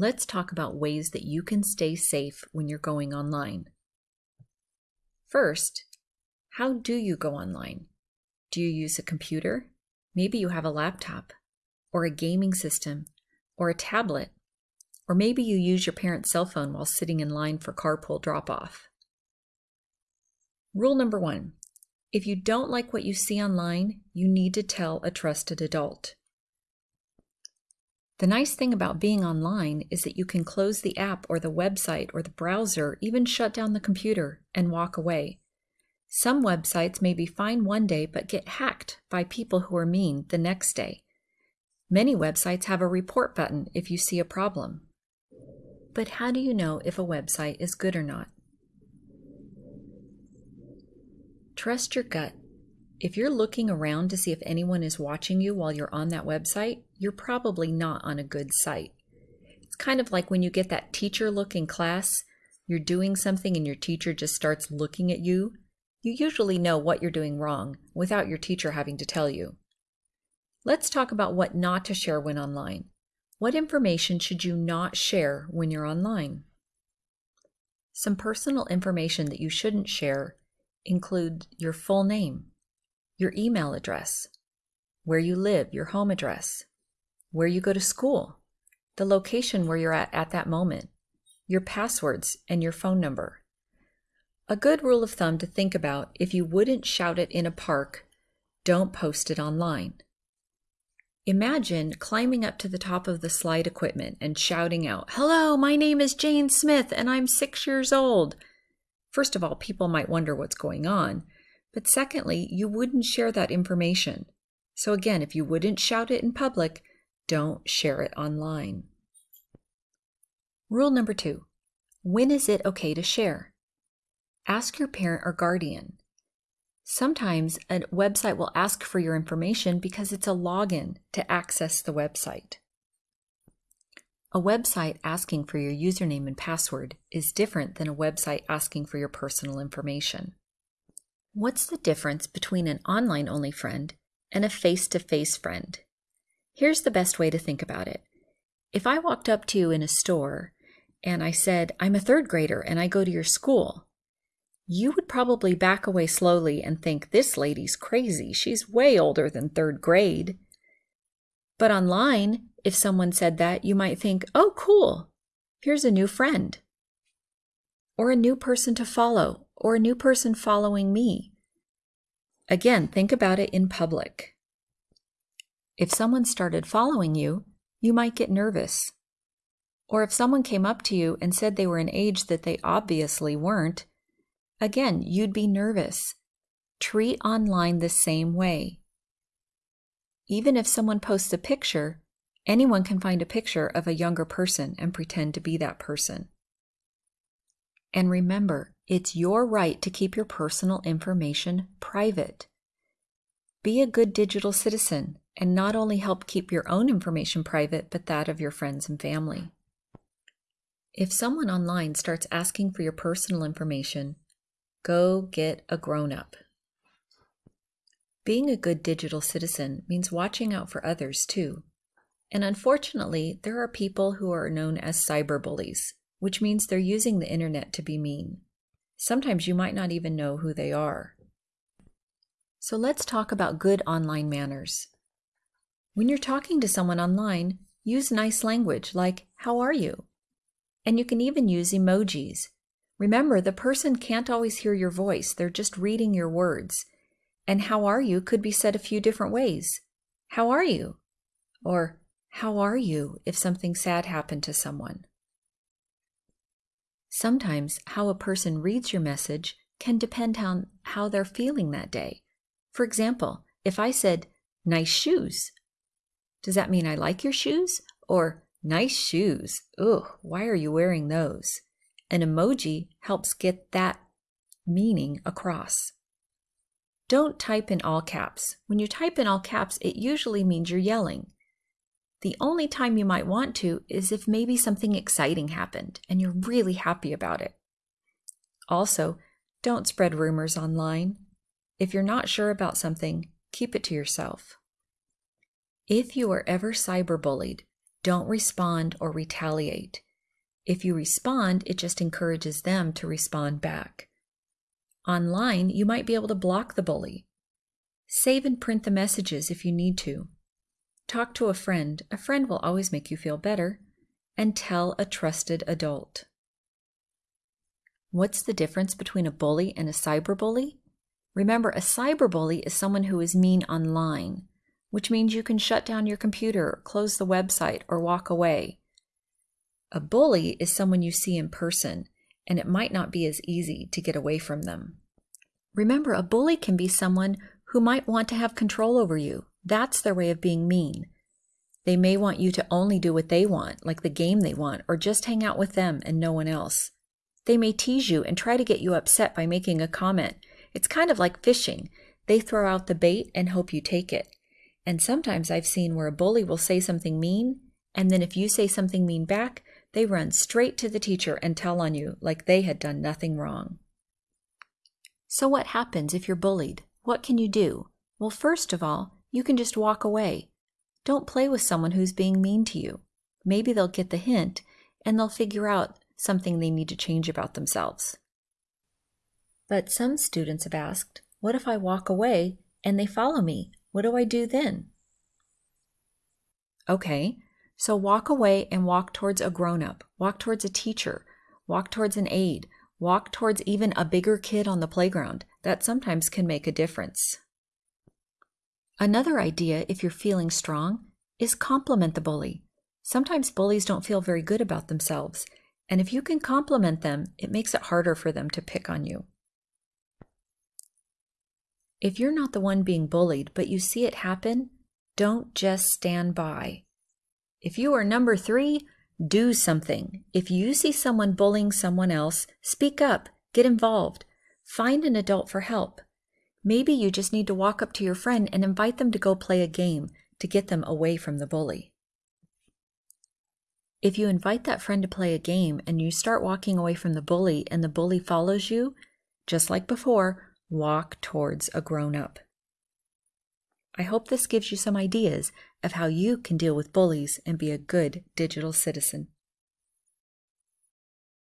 let's talk about ways that you can stay safe when you're going online. First, how do you go online? Do you use a computer? Maybe you have a laptop, or a gaming system, or a tablet, or maybe you use your parent's cell phone while sitting in line for carpool drop off. Rule number one if you don't like what you see online, you need to tell a trusted adult. The nice thing about being online is that you can close the app or the website or the browser, even shut down the computer, and walk away. Some websites may be fine one day but get hacked by people who are mean the next day. Many websites have a report button if you see a problem. But how do you know if a website is good or not? Trust your gut. If you're looking around to see if anyone is watching you while you're on that website, you're probably not on a good site. It's kind of like when you get that teacher look in class, you're doing something and your teacher just starts looking at you. You usually know what you're doing wrong without your teacher having to tell you. Let's talk about what not to share when online. What information should you not share when you're online? Some personal information that you shouldn't share include your full name, your email address, where you live, your home address, where you go to school, the location where you're at at that moment, your passwords, and your phone number. A good rule of thumb to think about if you wouldn't shout it in a park, don't post it online. Imagine climbing up to the top of the slide equipment and shouting out, Hello, my name is Jane Smith and I'm six years old. First of all, people might wonder what's going on. But secondly, you wouldn't share that information. So again, if you wouldn't shout it in public, don't share it online. Rule number two when is it okay to share? Ask your parent or guardian. Sometimes a website will ask for your information because it's a login to access the website. A website asking for your username and password is different than a website asking for your personal information. What's the difference between an online only friend and a face to face friend? Here's the best way to think about it. If I walked up to you in a store and I said, I'm a third grader and I go to your school, you would probably back away slowly and think, this lady's crazy. She's way older than third grade. But online, if someone said that, you might think, oh, cool, here's a new friend, or a new person to follow, or a new person following me. Again, think about it in public. If someone started following you, you might get nervous. Or if someone came up to you and said they were an age that they obviously weren't, again, you'd be nervous. Treat online the same way. Even if someone posts a picture, anyone can find a picture of a younger person and pretend to be that person. And remember, it's your right to keep your personal information private. Be a good digital citizen and not only help keep your own information private, but that of your friends and family. If someone online starts asking for your personal information, go get a grown up. Being a good digital citizen means watching out for others too. And unfortunately, there are people who are known as cyberbullies, which means they're using the internet to be mean. Sometimes you might not even know who they are. So let's talk about good online manners. When you're talking to someone online, use nice language like, How are you? And you can even use emojis. Remember, the person can't always hear your voice, they're just reading your words. And how are you could be said a few different ways. How are you? Or how are you if something sad happened to someone? Sometimes how a person reads your message can depend on how they're feeling that day. For example, if I said, nice shoes, does that mean I like your shoes? Or nice shoes, ugh, why are you wearing those? An emoji helps get that meaning across. Don't type in all caps. When you type in all caps, it usually means you're yelling. The only time you might want to is if maybe something exciting happened and you're really happy about it. Also, don't spread rumors online. If you're not sure about something, keep it to yourself. If you are ever cyberbullied, Don't respond or retaliate. If you respond, it just encourages them to respond back. Online, you might be able to block the bully. Save and print the messages if you need to. Talk to a friend. A friend will always make you feel better. And tell a trusted adult. What's the difference between a bully and a cyberbully? Remember, a cyberbully is someone who is mean online, which means you can shut down your computer, close the website, or walk away. A bully is someone you see in person, and it might not be as easy to get away from them. Remember, a bully can be someone who might want to have control over you. That's their way of being mean. They may want you to only do what they want, like the game they want, or just hang out with them and no one else. They may tease you and try to get you upset by making a comment. It's kind of like fishing. They throw out the bait and hope you take it. And sometimes I've seen where a bully will say something mean, and then if you say something mean back, they run straight to the teacher and tell on you like they had done nothing wrong. So, what happens if you're bullied? What can you do? Well, first of all, you can just walk away. Don't play with someone who's being mean to you. Maybe they'll get the hint and they'll figure out something they need to change about themselves. But some students have asked, What if I walk away and they follow me? What do I do then? Okay, so walk away and walk towards a grown up, walk towards a teacher, walk towards an aide, walk towards even a bigger kid on the playground. That sometimes can make a difference. Another idea, if you're feeling strong, is compliment the bully. Sometimes bullies don't feel very good about themselves, and if you can compliment them, it makes it harder for them to pick on you. If you're not the one being bullied, but you see it happen, don't just stand by. If you are number three, do something. If you see someone bullying someone else, speak up, get involved, find an adult for help. Maybe you just need to walk up to your friend and invite them to go play a game to get them away from the bully. If you invite that friend to play a game and you start walking away from the bully and the bully follows you, just like before, walk towards a grown up. I hope this gives you some ideas of how you can deal with bullies and be a good digital citizen.